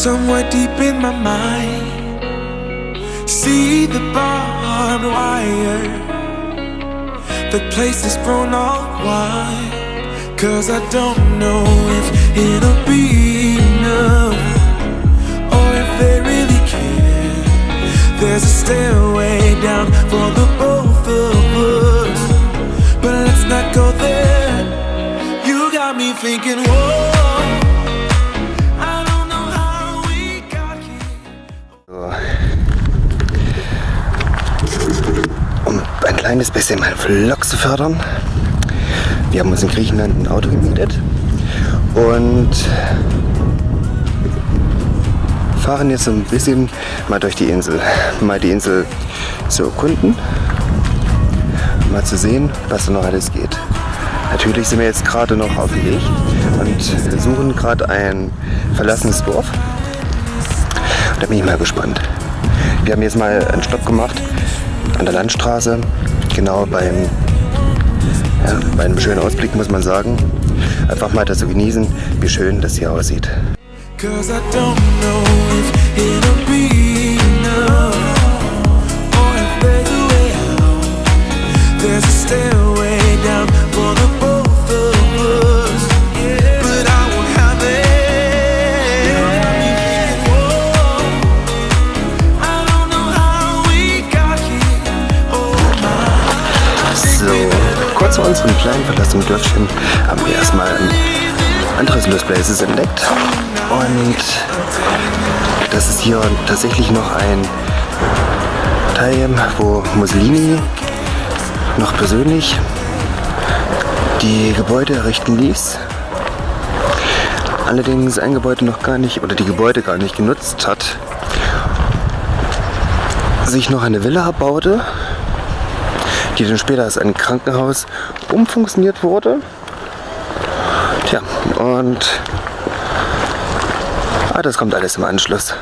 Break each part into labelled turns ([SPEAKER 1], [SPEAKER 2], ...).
[SPEAKER 1] somewhere deep in my mind. See the barbed wire. The place is grown all white. Cause I don't know if it'll be enough. Or if they really care. There's a stairway down for the both of us. But let's not go there. You got me thinking, whoa.
[SPEAKER 2] Kleines bisschen meinen Vlog zu fördern. Wir haben uns in Griechenland ein Auto gemietet und fahren jetzt so ein bisschen mal durch die Insel. Mal die Insel zu erkunden, mal zu sehen, was da noch alles geht. Natürlich sind wir jetzt gerade noch auf dem Weg und suchen gerade ein verlassenes Dorf. Da bin ich mal gespannt. Wir haben jetzt mal einen Stopp gemacht an der Landstraße, genau beim, ja, bei einem schönen Ausblick muss man sagen. Einfach mal das zu genießen, wie schön das hier aussieht.
[SPEAKER 1] Cause I don't know if it'll be
[SPEAKER 2] unserem kleinen verlassenen Dörfchen haben wir erstmal ein anderes Lost Places entdeckt. Und das ist hier tatsächlich noch ein Teil, wo Mussolini noch persönlich die Gebäude errichten ließ. Allerdings ein Gebäude noch gar nicht, oder die Gebäude gar nicht genutzt hat. Sich noch eine Villa baute, dann später als ein Krankenhaus umfunktioniert wurde. Tja, und ah, das kommt alles im Anschluss.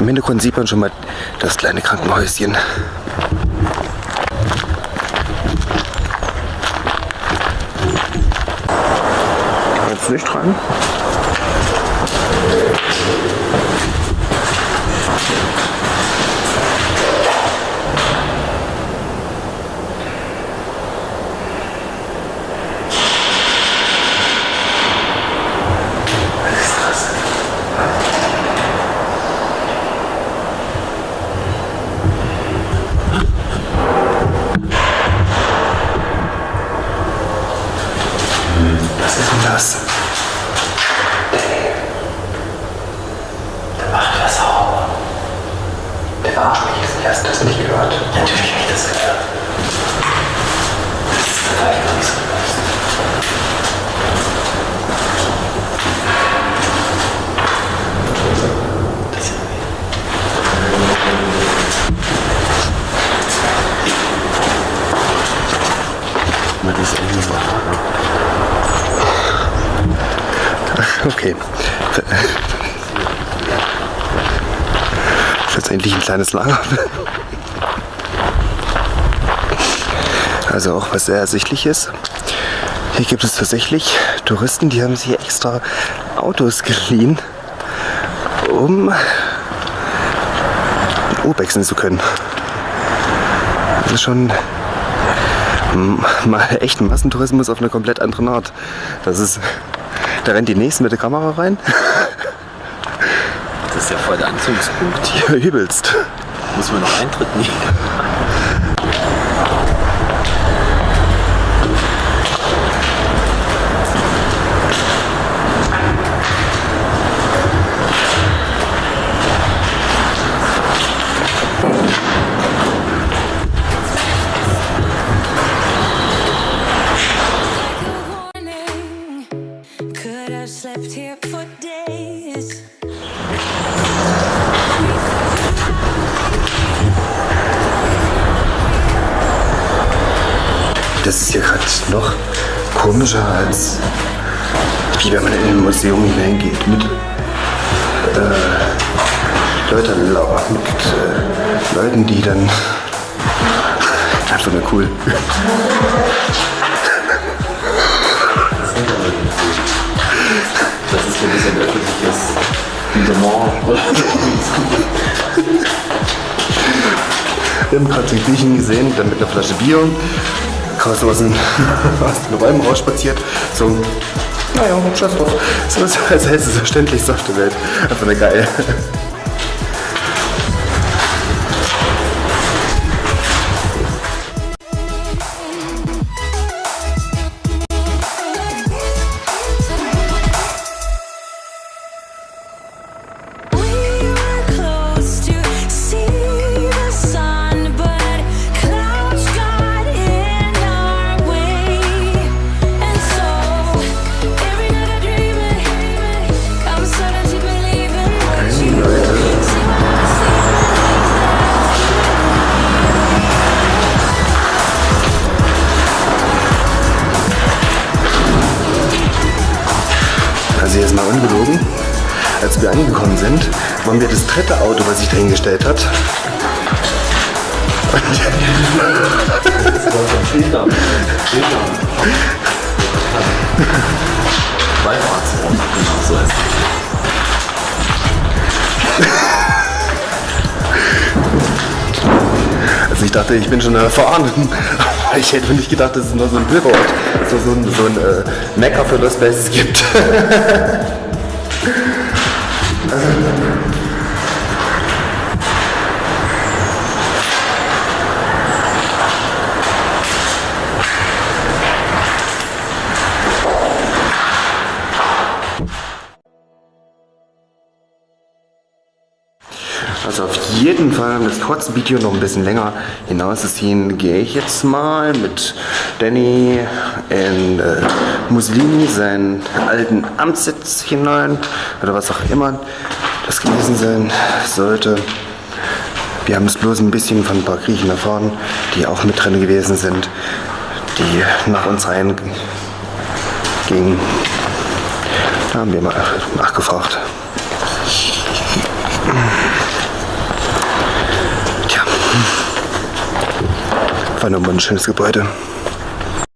[SPEAKER 2] Im Hintergrund sieht man schon mal das kleine Krankenhäuschen. Jetzt nicht dran. Was ist denn das? Der macht was sauber. Der verarscht mich jetzt. Hast du das nicht gehört? Natürlich habe ich das gehört. Das ist vielleicht noch nicht so bewusst. Das ist Man ist irgendwie so Okay. Das ist jetzt endlich ein kleines Lager. Also auch was sehr ersichtlich ist. Hier gibt es tatsächlich Touristen, die haben sich extra Autos geliehen, um Urbexen zu können. Das ist schon mal echt Massentourismus auf eine komplett andere Art. Das ist, da rennt die Nächsten mit der Kamera rein.
[SPEAKER 3] Das ist ja voll der Anzugspunkt.
[SPEAKER 2] Ja, übelst.
[SPEAKER 3] Muss man noch Eintritt nehmen.
[SPEAKER 2] Das ist hier gerade noch komischer als wie wenn man in ein Museum hineingeht mit äh, Leuten, mit äh, Leuten, die dann einfach nur cool.
[SPEAKER 3] Das ist so ein bisschen öffentliches, oder
[SPEAKER 2] Wir haben gerade so einen Griechen gesehen, der mit einer Flasche Bier raus aus den, aus den Räumen rausspaziert. So, naja, scheiß drauf. So ist als selbstverständlich auf der Welt. Einfach eine geil. Wir angekommen sind, waren wir das dritte Auto, was sich dahingestellt hat. Also ich dachte, ich bin schon erfahren. Aber ich hätte nicht gedacht, dass es nur so ein Pilgerort, so, so so ein äh, Mecker für Lost Places gibt. Also auf jeden Fall, um das kurze Video noch ein bisschen länger hinauszuziehen, gehe ich jetzt mal mit Danny in äh, Mussolini seinen alten Amtssitz hinein oder was auch immer das gewesen sein sollte. Wir haben es bloß ein bisschen von ein paar Griechen erfahren, die auch mit drin gewesen sind, die nach uns rein gingen. Da haben wir mal nachgefragt. War nur mal ein schönes Gebäude.